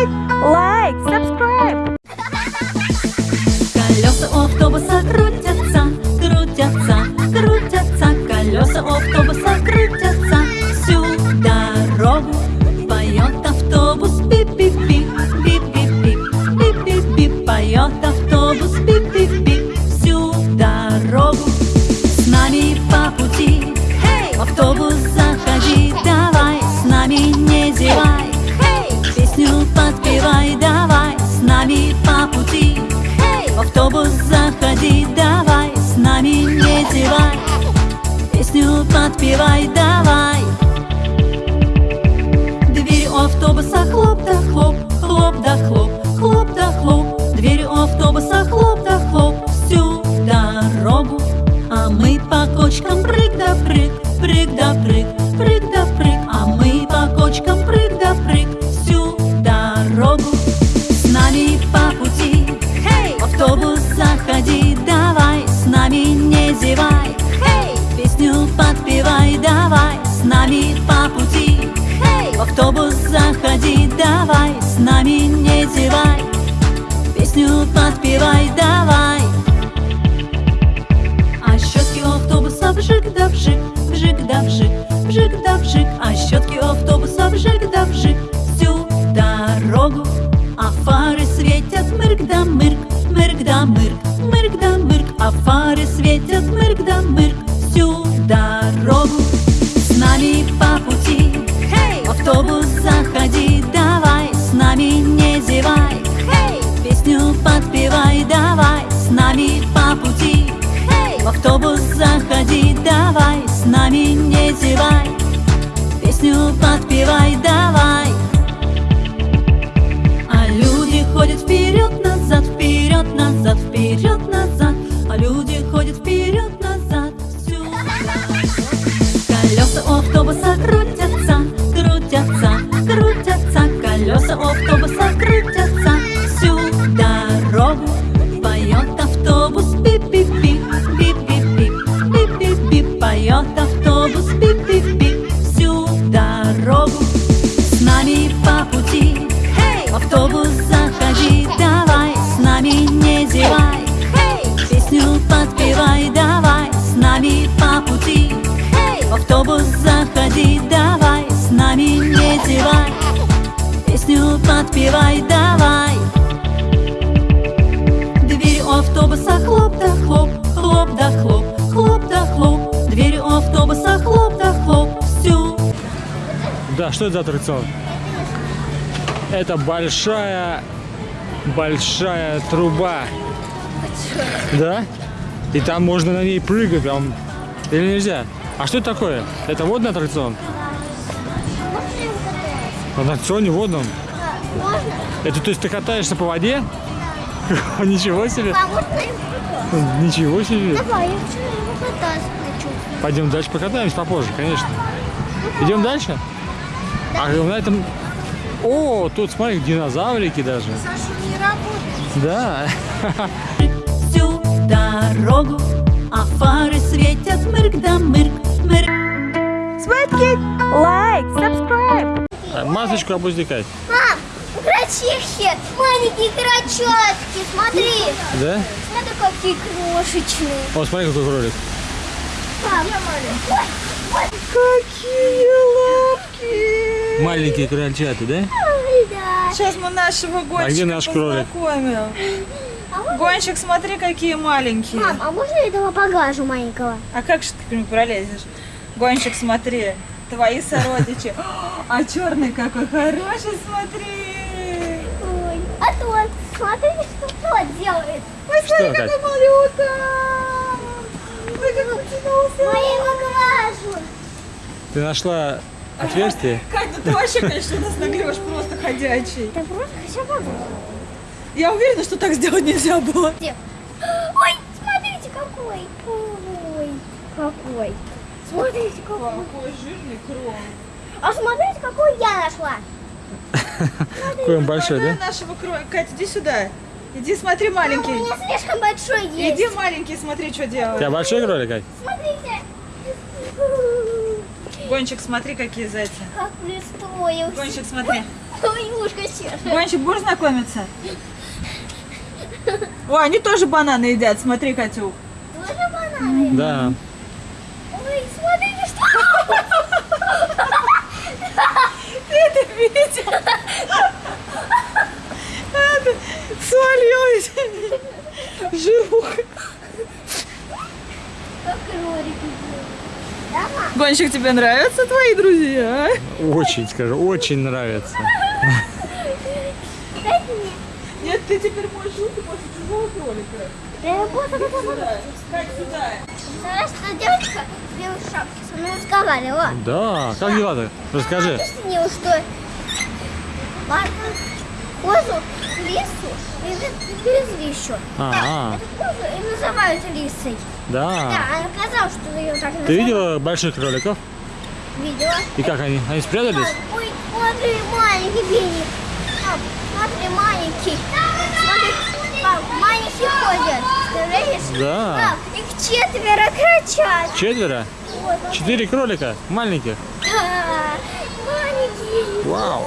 click лайк, subscribe. Колеса у автобуса крутятся, крутятся, крутятся. Колеса у автобуса А мы по кочкам прыг да прыг, прыг да прыг, прыг да прыг. А мы по кочкам прыг да прыг всю дорогу. С нами по пути, хей, в автобус заходи, давай, с нами не зевай, хей, песню подпевай, давай, с нами по пути, хей, в автобус заходи, давай, с нами не зевай, песню подпевай, давай. Вжик, да вжик. А щетки автобуса вжик да вжик всю дорогу. А фары светят мырк да мырк, мырк да мырк, мырк да мырк. А фары светят мырк да мырк всю дорогу. С нами по пути, в автобус заходи, давай, с нами не зевай, хей, песню подпевай, давай, с нами по пути, в автобус заходи, давай, с нами не песню подпевай, давай. Да, что это за аттракцион? Это большая, большая труба. Да? И там можно на ней прыгать прям. Или нельзя? А что это такое? Это водный аттракцион? На аттракционе водном? Это то есть ты катаешься по воде? Ничего себе! А Ничего себе! Давай, я. Пойдем дальше покатаемся попозже, конечно. Идем дальше? А на этом... О, тут смотри, динозаврики даже. Саша не работает. Да. всю дорогу, а фары светят мырк да мырк, мырк. Светки, лайк, subscribe. А, Масочку опустикай. Мам, крольчихи, маленькие крольчатки, смотри. Да? Смотри, какие крошечные. О, смотри, какой кролик. Мам, Какие лапки. Маленькие крольчата, да? Сейчас мы нашего гонщика А где наш кролик? познакомим. Гонщик, смотри, какие маленькие. Мам, а можно этого погажу маленького? А как же ты к нему пролезешь? Гонщик, смотри, твои сородичи. А черный какой хороший, смотри. Ой, а тот, смотрите, что тот делает. Ой, смотри, Что какой малюта. Ой, как потянулся. Я его глажу. Ты нашла отверстие? Ну ты вообще, конечно, нас нагрешь просто ходячий. Да просто все могу. Я уверена, что так сделать нельзя было. Где? Ой, смотрите, какой. Ой, какой. Смотрите, какой. Какой жирный крон. А смотрите, какой я нашла. Какой он большой, да? нашего кролика. Катя, иди сюда. Иди смотри, У маленький. меня слишком большой есть. Иди, маленький, смотри, что У делает. тебя большой кролик, Ань? Смотрите. Гонщик, смотри, какие зайцы. Как пристроился. Гонщик, смотри. Ой, ушко. Гонщик, будешь знакомиться? О, они тоже бананы едят, смотри, Катюк. Тоже бананы? Да. Ой, смотрите, что... Ты это видел? Это свалилось. Жируха. Как кролики? Гонщик, тебе нравятся твои друзья? Очень, скажу, очень мне. Нет, ты теперь можешь руки после чужого кролика. Да я буду Как сюда? Знаешь, что девочка в белой шапке со мной разговаривала. Да, как дела-то? Расскажи. Объяснила, что Марка козу, лису и привезли еще. А, Козу и называют лисой. Да, да. она сказала, что ее так называют. Ты видела больших кроликов? Видела. И как они? Они спрятались? Пап, Ой, смотри, маленький. Пап, смотри, маленький. Смотри, пап, маленькие ходят. Представляешь? Да. Пап, их четверо кричат. Четверо? Вот, Четыре кролика? Маленьких? да, маленькие. Вау.